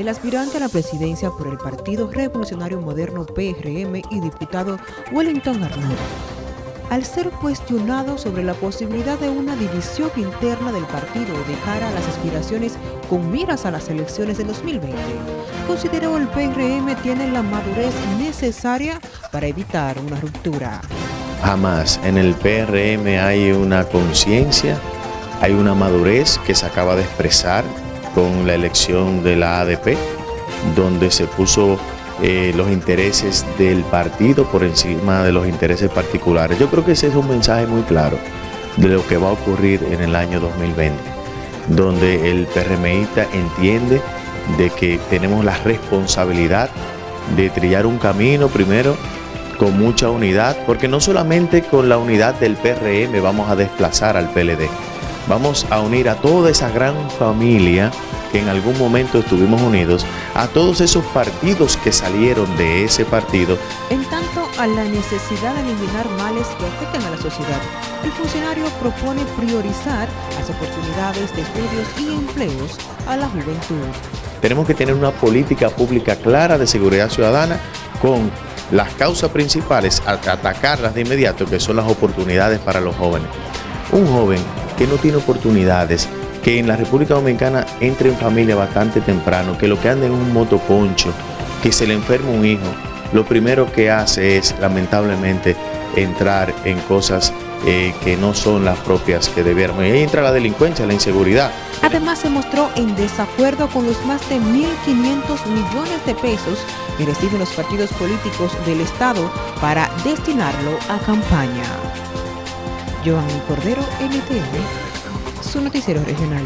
el aspirante a la presidencia por el Partido Revolucionario Moderno PRM y diputado Wellington Arnold, al ser cuestionado sobre la posibilidad de una división interna del partido de cara a las aspiraciones con miras a las elecciones de 2020, consideró el PRM tiene la madurez necesaria para evitar una ruptura. Jamás en el PRM hay una conciencia, hay una madurez que se acaba de expresar con la elección de la ADP, donde se puso eh, los intereses del partido por encima de los intereses particulares. Yo creo que ese es un mensaje muy claro de lo que va a ocurrir en el año 2020, donde el PRMista entiende de que tenemos la responsabilidad de trillar un camino primero con mucha unidad, porque no solamente con la unidad del PRM vamos a desplazar al PLD, vamos a unir a toda esa gran familia que en algún momento estuvimos unidos, a todos esos partidos que salieron de ese partido. En tanto a la necesidad de eliminar males que afectan a la sociedad, el funcionario propone priorizar las oportunidades de estudios y empleos a la juventud. Tenemos que tener una política pública clara de seguridad ciudadana con las causas principales, atacarlas de inmediato, que son las oportunidades para los jóvenes. Un joven que no tiene oportunidades, que en la República Dominicana entre en familia bastante temprano, que lo que anda en un motoconcho, que se le enferma un hijo, lo primero que hace es lamentablemente entrar en cosas eh, que no son las propias que debieran. Y ahí entra la delincuencia, la inseguridad. Además se mostró en desacuerdo con los más de 1.500 millones de pesos que reciben los partidos políticos del Estado para destinarlo a campaña. Joan Cordero, NTN, su noticiero regional.